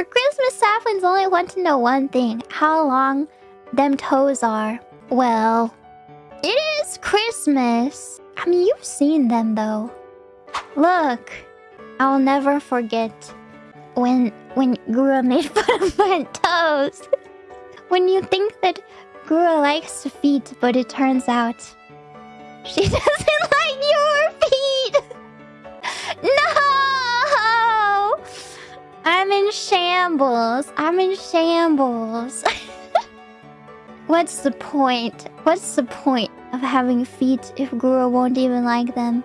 For Christmas, saplings only want to know one thing. How long them toes are. Well, it is Christmas. I mean, you've seen them though. Look, I'll never forget when when Gura made fun of my toes. when you think that Gura likes feet, but it turns out she doesn't shambles. I'm in shambles. What's the point? What's the point of having feet if Gura won't even like them?